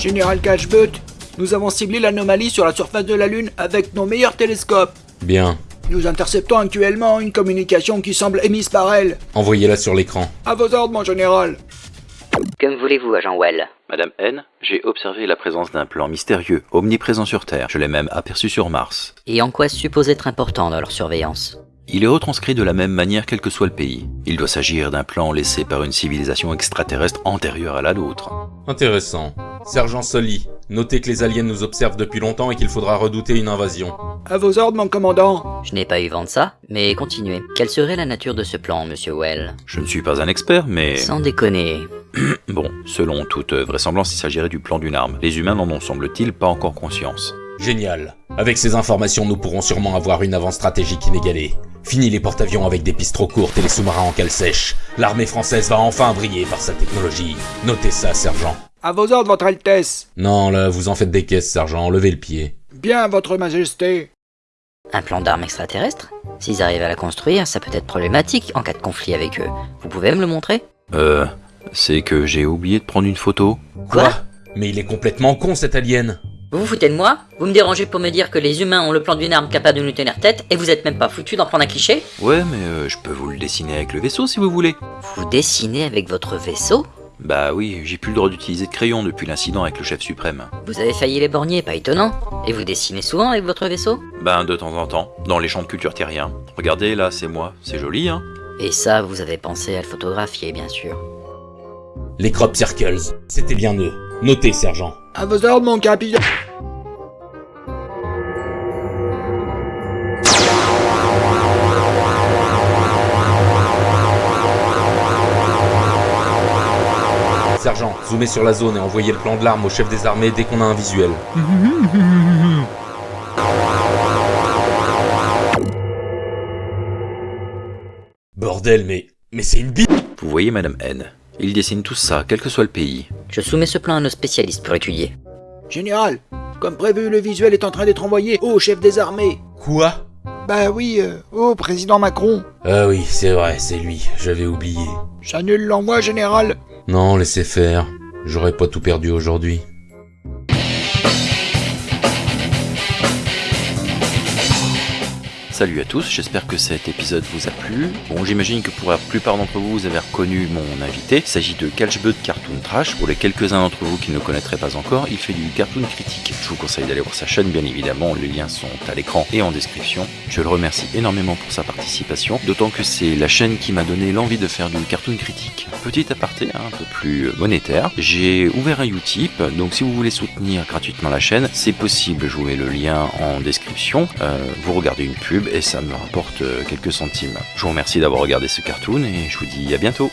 Général Cashbut, nous avons ciblé l'anomalie sur la surface de la Lune avec nos meilleurs télescopes. Bien. Nous interceptons actuellement une communication qui semble émise par elle. Envoyez-la sur l'écran. À vos ordres, mon général. Que me voulez-vous, agent Well? Madame N, j'ai observé la présence d'un plan mystérieux, omniprésent sur Terre. Je l'ai même aperçu sur Mars. Et en quoi suppose être important dans leur surveillance? Il est retranscrit de la même manière quel que soit le pays. Il doit s'agir d'un plan laissé par une civilisation extraterrestre antérieure à la nôtre. Intéressant. Sergent Sully, notez que les aliens nous observent depuis longtemps et qu'il faudra redouter une invasion. À vos ordres, mon commandant. Je n'ai pas eu vent de ça, mais continuez. Quelle serait la nature de ce plan, monsieur Well? Je ne suis pas un expert, mais... Sans déconner. Bon, selon toute vraisemblance, il s'agirait du plan d'une arme. Les humains n'en ont, semble-t-il, pas encore conscience. Génial. Avec ces informations, nous pourrons sûrement avoir une avance stratégique inégalée. Fini les porte-avions avec des pistes trop courtes et les sous-marins en cale sèche. L'armée française va enfin briller par sa technologie. Notez ça, sergent. À vos ordres, votre Altesse. Non, là, vous en faites des caisses, sergent. Levez le pied. Bien, votre Majesté. Un plan d'armes extraterrestre S'ils arrivent à la construire, ça peut être problématique en cas de conflit avec eux. Vous pouvez me le montrer? Euh... C'est que j'ai oublié de prendre une photo. Quoi? Mais il est complètement con, cet alien Vous vous foutez de moi? Vous me dérangez pour me dire que les humains ont le plan d'une arme capable de nous tenir tête et vous êtes même pas foutu d'en prendre un cliché? Ouais, mais euh, je peux vous le dessiner avec le vaisseau si vous voulez. Vous dessinez avec votre vaisseau? Bah oui, j'ai plus le droit d'utiliser de crayon depuis l'incident avec le chef suprême. Vous avez failli les borgner, pas étonnant. Et vous dessinez souvent avec votre vaisseau? Ben de temps en temps, dans les champs de culture terriens. Regardez, là, c'est moi. C'est joli, hein Et ça, vous avez pensé à le photographier, bien sûr. Les crop circles. C'était bien eux. Notez, sergent. À vos ordres, mon capitaine. Sergent, zoomez sur la zone et envoyez le plan de l'arme au chef des armées dès qu'on a un visuel. Bordel, mais... Mais c'est une bite Vous voyez, Madame N, ils dessinent tout ça, quel que soit le pays. Je soumets ce plan à nos spécialistes pour étudier. Général, comme prévu, le visuel est en train d'être envoyé au chef des armées. Quoi? Bah oui, euh, au président Macron. Ah oui, c'est vrai, c'est lui, j'avais oublié. J'annule l'envoi, général. Non, laissez faire. J'aurais pas tout perdu aujourd'hui. Salut à tous, j'espère que cet épisode vous a plu. Bon, j'imagine que pour la plupart d'entre vous, vous avez reconnu mon invité. Il s'agit de Calchbud Cartoon Trash. Pour les quelques-uns d'entre vous qui ne le connaîtraient pas encore, il fait du cartoon critique. Je vous conseille d'aller voir sa chaîne, bien évidemment. Les liens sont à l'écran et en description. Je le remercie énormément pour sa participation, d'autant que c'est la chaîne qui m'a donné l'envie de faire du cartoon critique. Petit aparté, hein, un peu plus monétaire. J'ai ouvert un Utip, donc si vous voulez soutenir gratuitement la chaîne, c'est possible. Je vous mets le lien en description. Euh, vous regardez une pub et ça me rapporte euh, quelques centimes. Je vous remercie d'avoir regardé ce cartoon et je vous dis à bientôt.